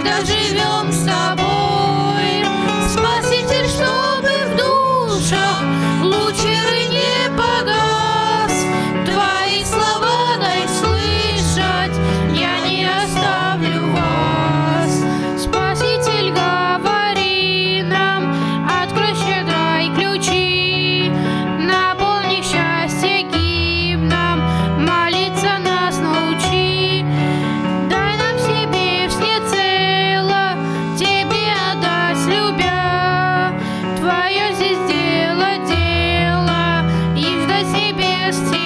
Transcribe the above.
когда живем с тобой. to